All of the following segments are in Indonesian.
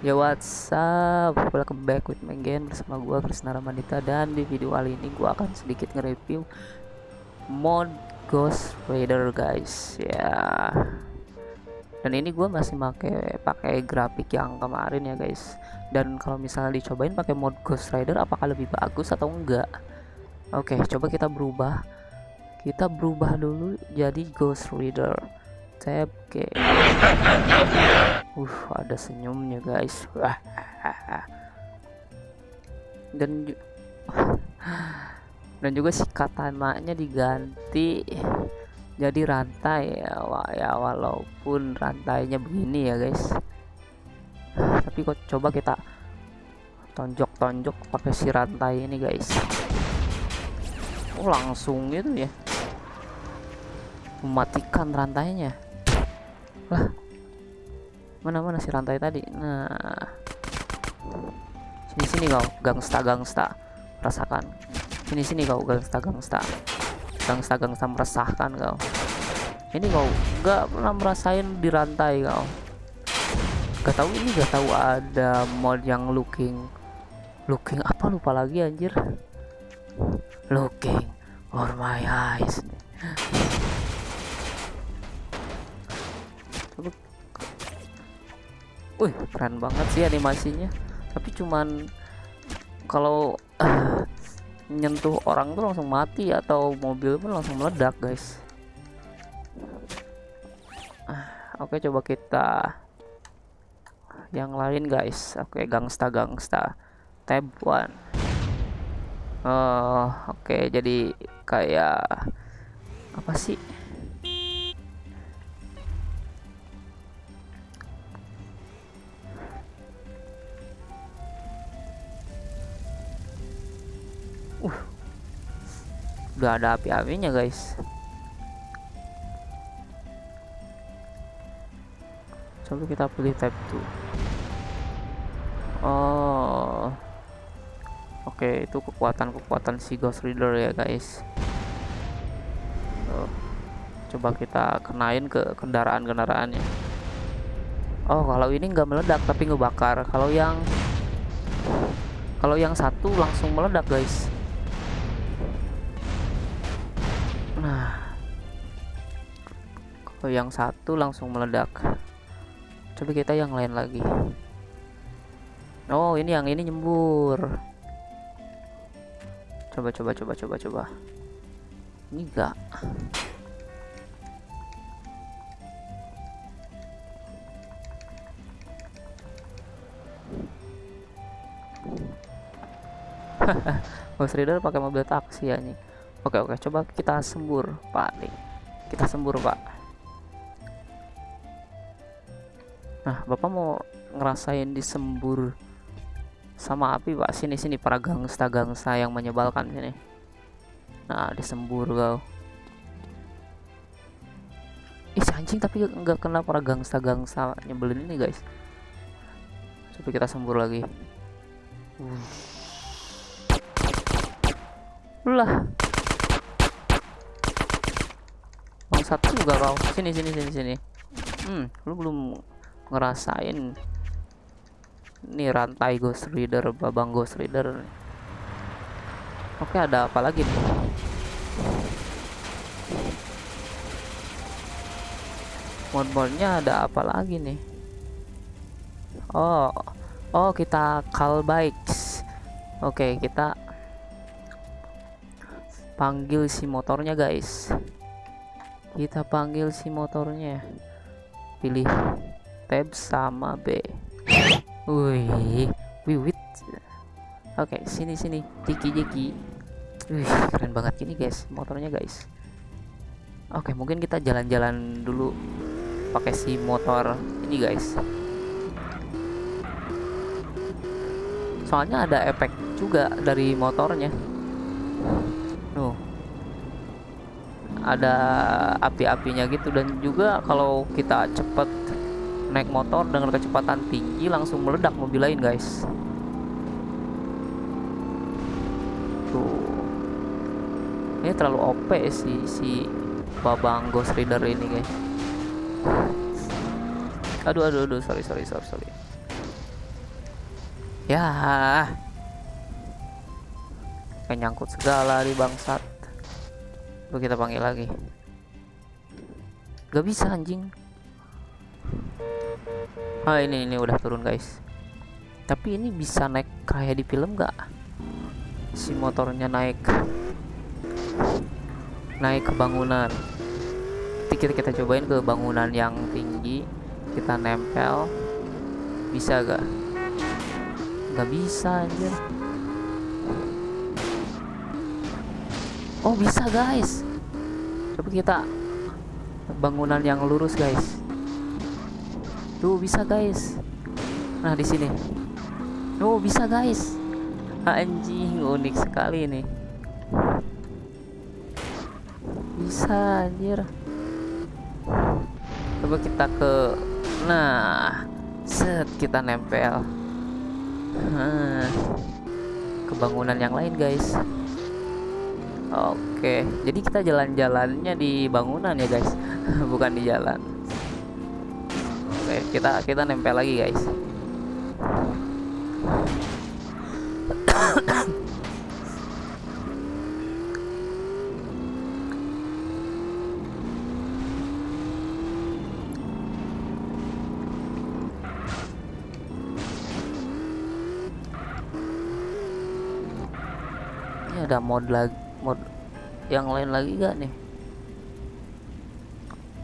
Ya what's up? Welcome back with me again Bersama gua Krisna Ramadita Dan di video kali ini gua akan sedikit nge-review Mod Ghost Rider guys. Ya. Dan ini gua masih pakai pakai grafik yang kemarin ya guys. Dan kalau misalnya dicobain pakai mod Ghost Rider Apakah lebih bagus atau enggak? Oke coba kita berubah. Kita berubah dulu jadi Ghost Rider tab ke uh ada senyumnya guys. Dan dan juga si katananya diganti jadi rantai ya, ya walaupun rantainya begini ya guys. Tapi kok coba kita tonjok-tonjok pakai si rantai ini guys. Oh langsung gitu ya. Mematikan rantainya lah. Mana mana si rantai tadi. Nah. Sini sini kau gangsta gangsta. Rasakan sini sini kau gangsta gangsta. Gangsta gangsta meresahkan kau. Ini kau nggak pernah merasain di rantai kau. Gak tahu ini gak tahu ada mod yang looking. Looking apa lupa lagi anjir. Looking for my eyes keren banget sih animasinya. Tapi cuman kalau uh, nyentuh orang tuh langsung mati atau mobil pun langsung meledak, guys. Uh, Oke, coba kita yang lain, guys. Oke, gangsta gangsta. Tab one. Oh, oke. Jadi kayak apa sih? Udah ada api-apinya guys. Coba kita pilih tab 2 oh. Oke itu kekuatan-kekuatan si ghost reader ya guys. Oh. coba kita kenain ke kendaraan-kendaraannya. Oh kalau ini nggak meledak tapi ngebakar. Kalau yang kalau yang satu langsung meledak guys Nah, kalau yang satu langsung meledak. Coba kita yang lain lagi. Oh, ini yang ini nyembur. Coba coba coba coba coba. Ini enggak. Ghost Rider pakai mobil taksi ya nih. Oke oke. Coba kita sembur Pak. Nih kita sembur Pak. Nah Bapak mau ngerasain disembur sama api Pak? Sini sini para gangsta gangsta yang menyebalkan sini. Nah disembur kau. Ih anjing tapi nggak kena para gangsta gangsta nyebelin ini guys. Coba kita sembur lagi. Uh. Lah satu juga kau. Sini sini sini sini. Hmm lu belum ngerasain. Ini rantai ghost reader babang ghost reader. Oke ada apa lagi nih? Mod-modnya ada apa lagi nih? Oh oh kita call bikes. Oke kita panggil si motornya guys kita panggil si motornya pilih tab sama B. Wih wiwit. Oke sini sini. Jeki jeki. Wih keren banget. Ini guys motornya guys. Oke mungkin kita jalan-jalan dulu pakai si motor ini guys. Soalnya ada efek juga dari motornya. Nuh ada api-apinya gitu. Dan juga kalau kita cepet naik motor dengan kecepatan tinggi langsung meledak mobil lain guys. Tuh. Ini terlalu OP si si babang ghost rider ini guys. Aduh aduh aduh. Sorry sorry sorry sorry. Ya. Kayak nyangkut segala di bangsat. Coba kita panggil lagi. Gak bisa anjing. Ah ini ini udah turun guys. Tapi ini bisa naik kayak di film gak? Si motornya naik naik ke bangunan. Kita kita cobain ke bangunan yang tinggi. Kita nempel. Bisa gak? Gak bisa aja. Oh bisa guys. Coba kita bangunan yang lurus guys. Tuh bisa guys. Nah di sini. Oh bisa guys. Anjing unik sekali nih. Bisa anjir. Coba kita ke Nah, set kita nempel. Ke bangunan yang lain guys. Oke, jadi kita jalan-jalannya di bangunan ya guys, bukan di jalan. Oke, kita kita nempel lagi guys. Ini ada mod lagi, mod yang lain lagi gak nih?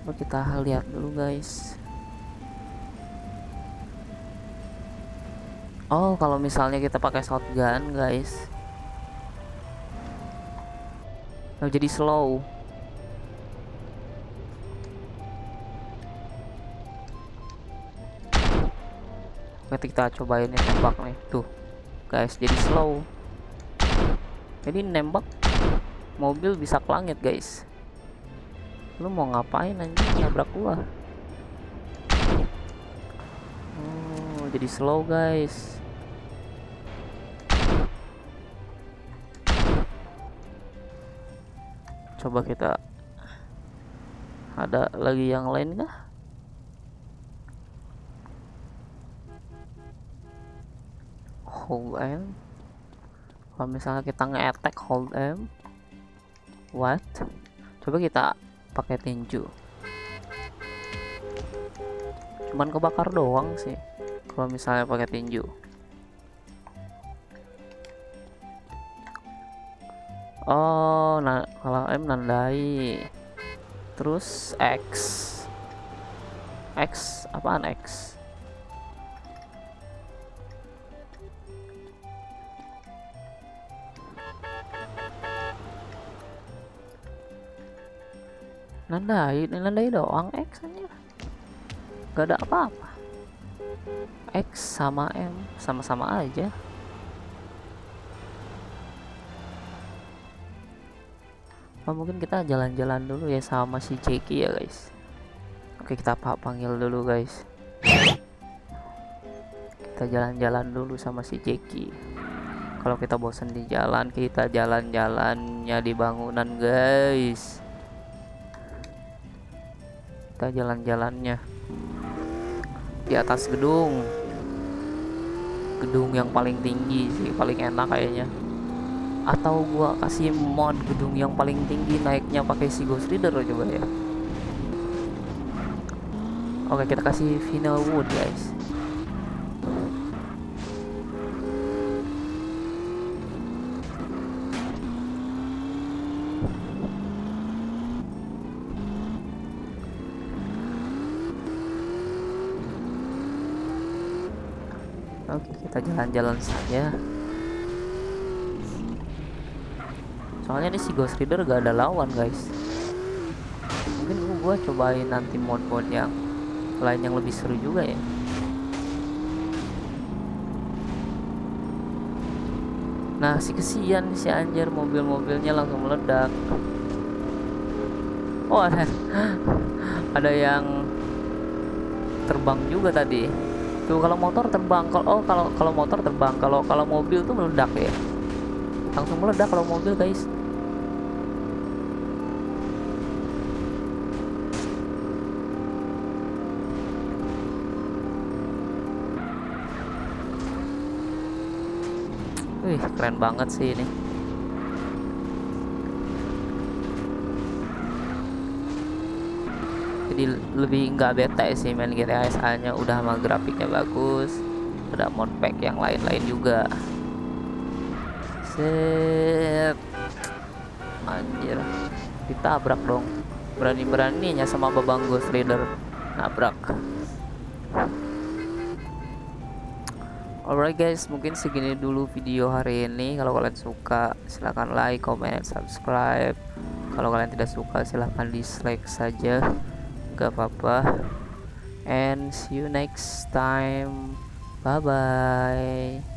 Coba kita lihat dulu guys. Oh, kalau misalnya kita pakai shotgun, guys. Oh, jadi slow. Nanti kita cobain ya tembak nih. Tuh. Guys, jadi slow. Jadi nembak mobil bisa ke langit, guys. Lu mau ngapain anjing nabrak gua? Oh, jadi slow, guys. Coba kita ada lagi yang lain kah? Hold M. Kalau misalnya kita nge-attack hold M. What? Coba kita pakai tinju. Cuman kebakar doang sih. Kalau misalnya pakai tinju. Oh, nah kalau M nandai. Terus X. X apaan X? Nandai, nandai doang X aja. Gak ada apa-apa. X sama M sama-sama aja. Oh, mungkin kita jalan-jalan dulu ya sama si Jeki ya guys. Oke kita panggil dulu guys. Kita jalan-jalan dulu sama si Jeki. Kalau kita bosan di jalan, kita jalan-jalannya di bangunan guys. Kita jalan-jalannya. Di atas gedung. Gedung yang paling tinggi sih, paling enak kayaknya. Atau gua kasih mod gedung yang paling tinggi naiknya pakai si Ghost Rider coba ya. Oke kita kasih final wood guys oke kita jalan-jalan saja. Soalnya ini si Ghost Rider gak ada lawan guys. Mungkin gua cobain nanti mod-mod yang lain yang lebih seru juga ya. Nah si kesian si anjir. Mobil-mobilnya langsung meledak. Oh ada ada yang terbang juga tadi tuh kalau motor terbang kalau oh kalau kalau motor terbang kalau kalau mobil tuh meledak ya. Langsung meledak kalau mobil guys. Wih keren banget sih ini jadi lebih nggak bete sih main GTA SA udah sama grafiknya bagus. Ada modpack yang lain-lain juga. Set. Anjir. Ditabrak dong. Berani-beraninya sama babang Ghost Rider nabrak. Alright guys, mungkin segini dulu video hari ini. Kalau kalian suka, silahkan like, comment, subscribe. Kalau kalian tidak suka, silahkan dislike saja. Gak apa-apa. And see you next time. Bye bye.